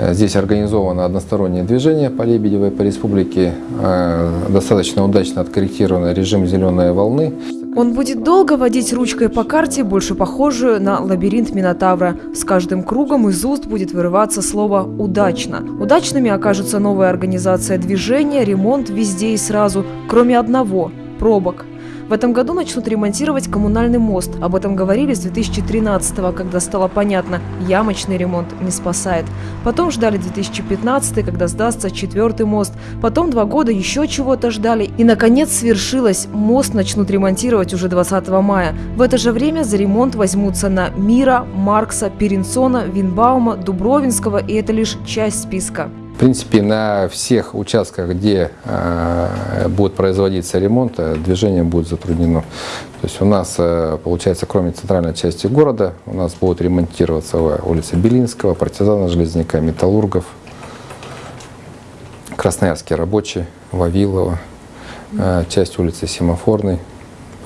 Э, Здесь организовано одностороннее движение по Лебедевой, по республике. Э, Достаточно удачно откорректирован режим зеленой волны. Он будет долго водить ручкой по карте, больше похожую на лабиринт Минотавра. С каждым кругом из уст будет вырываться слово «удачно». Удачными окажутся новая организация движения, ремонт везде и сразу, кроме одного – пробок. В этом году начнут ремонтировать коммунальный мост. Об этом говорили с 2013 когда стало понятно – ямочный ремонт не спасает. Потом ждали 2015 когда сдастся четвертый мост. Потом два года еще чего-то ждали. И, наконец, свершилось. Мост начнут ремонтировать уже 20 мая. В это же время за ремонт возьмутся на Мира, Маркса, Перенсона, Винбаума, Дубровинского, и это лишь часть списка. Принципе, на всех участках, где э, будет производиться ремонт, э, движение будет затруднено. То есть у нас, э, получается, кроме центральной части города, у нас будут ремонтироваться улица Белинского, партизана Железняка, Металлургов, Красноярский рабочий, Вавилова, э, часть улицы Семафорной.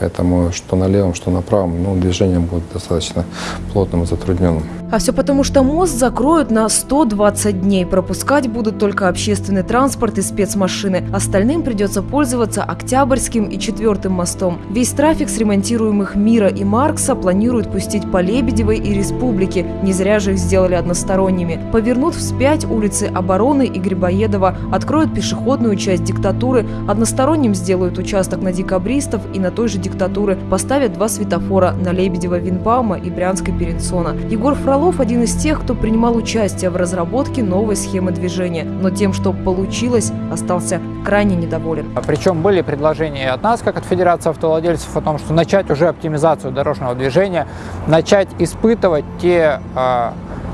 Поэтому что на левом, что на правом, ну, движение будет достаточно плотным и затрудненным. А все потому, что мост закроют на 120 дней. Пропускать будут только общественный транспорт и спецмашины. Остальным придется пользоваться Октябрьским и Четвертым мостом. Весь трафик с ремонтируемых Мира и Маркса планируют пустить по Лебедевой и Республике. Не зря же их сделали односторонними. Повернут вспять улицы Обороны и Грибоедова, откроют пешеходную часть диктатуры, односторонним сделают участок на декабристов и на той же диктатуры, поставят два светофора на Лебедева Винбаума и Брянской Перенсона. Егор Фролов один из тех, кто принимал участие в разработке новой схемы движения, но тем, что получилось, остался крайне недоволен. Причем были предложения от нас, как от Федерации автовладельцев, о том, что начать уже оптимизацию дорожного движения, начать испытывать те э,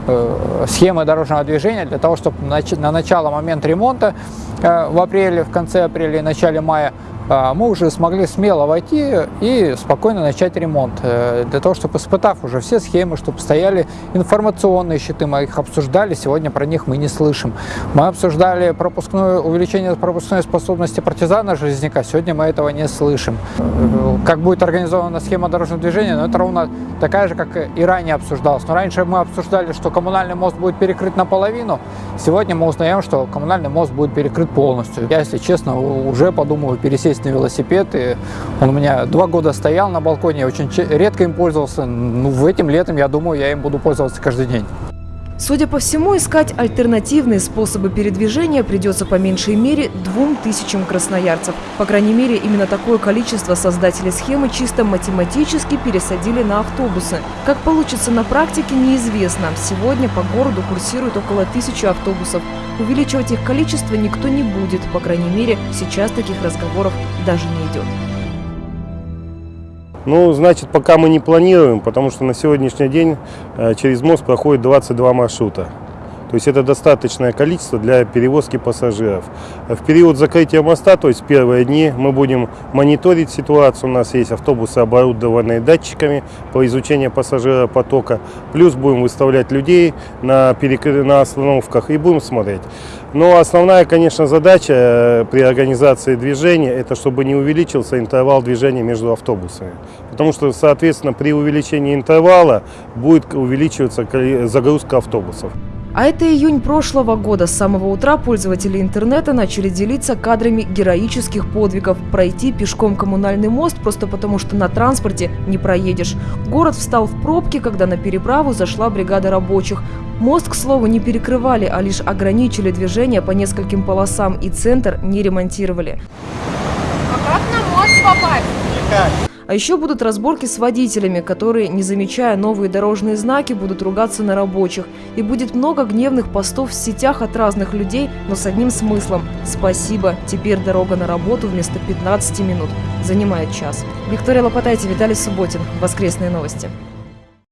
э, схемы дорожного движения для того, чтобы на начало, момент ремонта э, в апреле, в конце апреля и начале мая а, мы уже смогли смело войти и спокойно начать ремонт. Э, для того, чтобы испытав уже все схемы, чтобы стояли информационные щиты, мы их обсуждали, сегодня про них мы не слышим. Мы обсуждали пропускное, увеличение пропускной способности партизана Железняка, сегодня мы этого не слышим. Как будет организована схема дорожного движения, но ну, это ровно такая же, как и ранее обсуждалось. Но раньше мы обсуждали, что коммунальный мост будет перекрыт наполовину, сегодня мы узнаем, что коммунальный мост будет перекрыт полностью. Я, если честно, уже подумываю пересесть на велосипед. И он у меня два года стоял на балконе, очень редко им пользовался. Ну, в этим летом, я думаю, я им буду пользоваться каждый день. Судя по всему, искать альтернативные способы передвижения придется по меньшей мере двум тысячам красноярцев. По крайней мере, именно такое количество создатели схемы чисто математически пересадили на автобусы. Как получится на практике, неизвестно. Сегодня по городу курсирует около тысячи автобусов. Увеличивать их количество никто не будет. По крайней мере, сейчас таких разговоров даже не идет. Ну, значит, пока мы не планируем, потому что на сегодняшний день э, через мост проходит 22 маршрута. То есть это достаточное количество для перевозки пассажиров. В период закрытия моста, то есть первые дни, мы будем мониторить ситуацию. У нас есть автобусы, оборудованные датчиками по изучению пассажиропотока. Плюс будем выставлять людей на, перек... на остановках и будем смотреть. Но основная, конечно, задача э, при организации движения, это чтобы не увеличился интервал движения между автобусами. Потому что, соответственно, при увеличении интервала будет увеличиваться загрузка автобусов. А это июнь прошлого года. С самого утра пользователи интернета начали делиться кадрами героических подвигов. Пройти пешком коммунальный мост просто потому, что на транспорте не проедешь. Город встал в пробки, когда на переправу зашла бригада рабочих. Мост, к слову, не перекрывали, а лишь ограничили движение по нескольким полосам и центр не ремонтировали. А как на мост попасть? Никак. А еще будут разборки с водителями, которые, не замечая новые дорожные знаки, будут ругаться на рабочих. И будет много гневных постов в сетях от разных людей, но с одним смыслом. Спасибо, теперь дорога на работу вместо 15 минут занимает час. Виктория Лопатайте, Виталий Субботин. Воскресные новости.